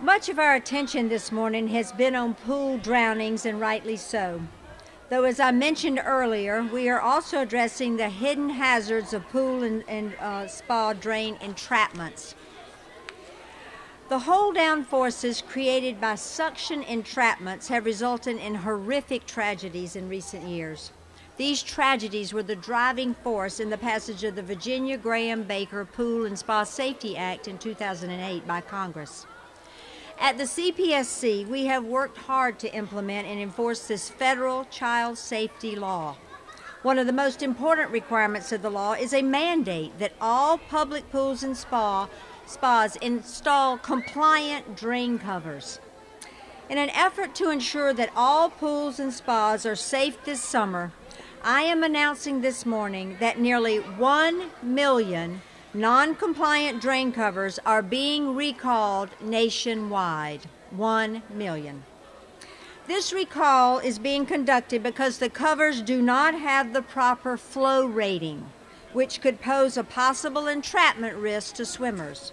Much of our attention this morning has been on pool drownings, and rightly so. Though, as I mentioned earlier, we are also addressing the hidden hazards of pool and, and uh, spa drain entrapments. The hold down forces created by suction entrapments have resulted in horrific tragedies in recent years. These tragedies were the driving force in the passage of the Virginia Graeme Baker Pool and Spa Safety Act in 2008 by Congress. At the CPSC, we have worked hard to implement and enforce this federal child safety law. One of the most important requirements of the law is a mandate that all public pools and spa spas install compliant drain covers. In an effort to ensure that all pools and spas are safe this summer, I am announcing this morning that nearly 1 million non compliant drain covers are being recalled nationwide. 1 million. This recall is being conducted because the covers do not have the proper flow rating, which could pose a possible entrapment risk to swimmers.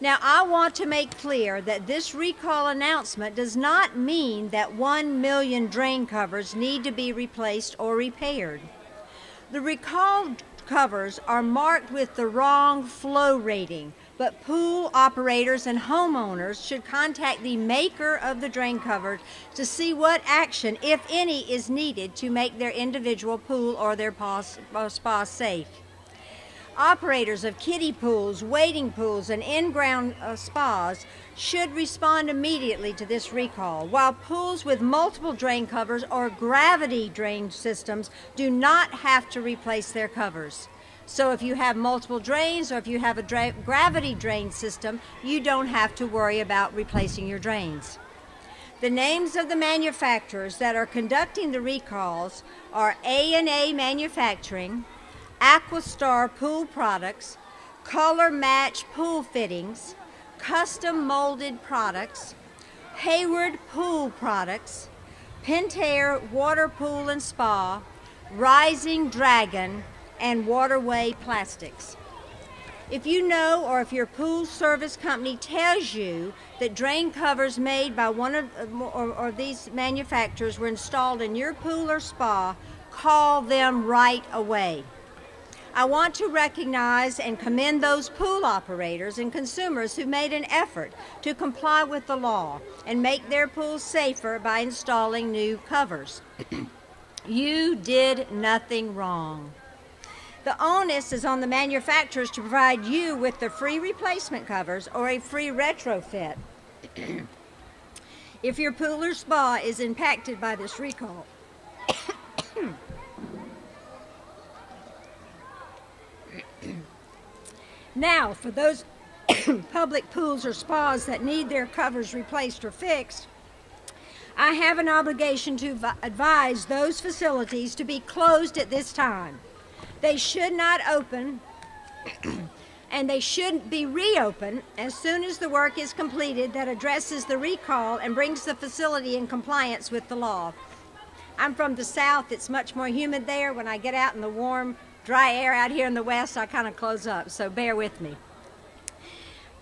Now, I want to make clear that this recall announcement does not mean that 1 million drain covers need to be replaced or repaired. The recalled covers are marked with the wrong flow rating, but pool operators and homeowners should contact the maker of the drain cover to see what action, if any, is needed to make their individual pool or their spa safe. Operators of kiddie pools, wading pools, and in-ground uh, spas should respond immediately to this recall, while pools with multiple drain covers or gravity drain systems do not have to replace their covers. So if you have multiple drains or if you have a dra gravity drain system, you don't have to worry about replacing your drains. The names of the manufacturers that are conducting the recalls are A&A Manufacturing, Aquastar pool products, color match pool fittings, custom molded products, Hayward pool products, Pentair water pool and spa, Rising Dragon, and Waterway plastics. If you know or if your pool service company tells you that drain covers made by one of or, or these manufacturers were installed in your pool or spa, call them right away. I want to recognize and commend those pool operators and consumers who made an effort to comply with the law and make their pools safer by installing new covers. you did nothing wrong. The onus is on the manufacturers to provide you with the free replacement covers or a free retrofit. if your pool or spa is impacted by this recall, Now, for those public pools or spas that need their covers replaced or fixed, I have an obligation to advise those facilities to be closed at this time. They should not open and they should be reopened as soon as the work is completed that addresses the recall and brings the facility in compliance with the law. I'm from the south, it's much more humid there. When I get out in the warm, dry air out here in the west, I kind of close up, so bear with me.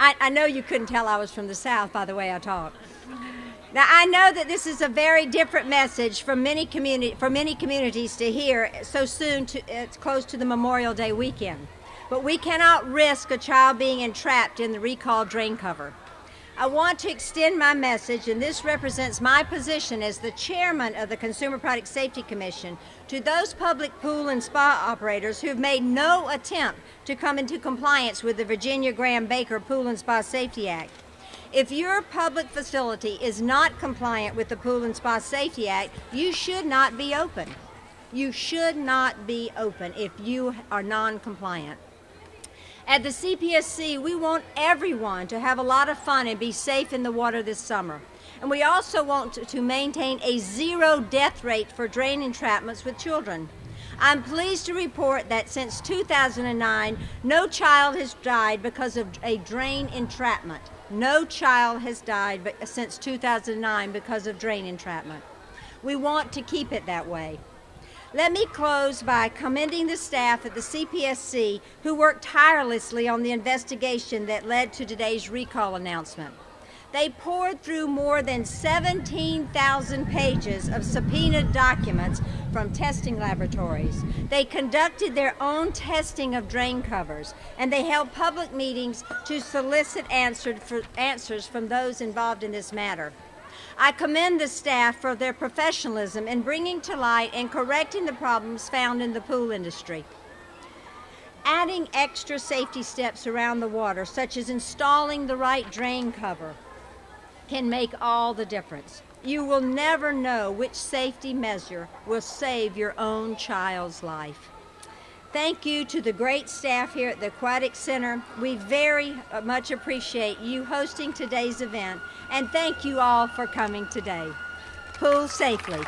I, I know you couldn't tell I was from the south by the way I talk. Now I know that this is a very different message from many community for many communities to hear so soon to it's close to the Memorial Day weekend. But we cannot risk a child being entrapped in the recall drain cover. I want to extend my message, and this represents my position as the chairman of the Consumer Product Safety Commission, to those public pool and spa operators who have made no attempt to come into compliance with the Virginia Graeme Baker Pool and Spa Safety Act. If your public facility is not compliant with the Pool and Spa Safety Act, you should not be open. You should not be open if you are non-compliant. At the CPSC, we want everyone to have a lot of fun and be safe in the water this summer. And we also want to, maintain a zero death rate for drain entrapments with children. I'm pleased to report that since 2009, no child has died because of a drain entrapment. No child has died since 2009 because of drain entrapment. We want to keep it that way. Let me close by commending the staff at the CPSC who worked tirelessly on the investigation that led to today's recall announcement. They poured through more than 17,000 pages of subpoenaed documents from testing laboratories. They conducted their own testing of drain covers, and they held public meetings to solicit answers from those involved in this matter. I commend the staff for their professionalism in bringing to light and correcting the problems found in the pool industry. Adding extra safety steps around the water, such as installing the right drain cover, can make all the difference. You will never know which safety measure will save your own child's life. Thank you to the great staff here at the Aquatic Center. We very uh, much appreciate you hosting today's event, and thank you all for coming today. Pool safely.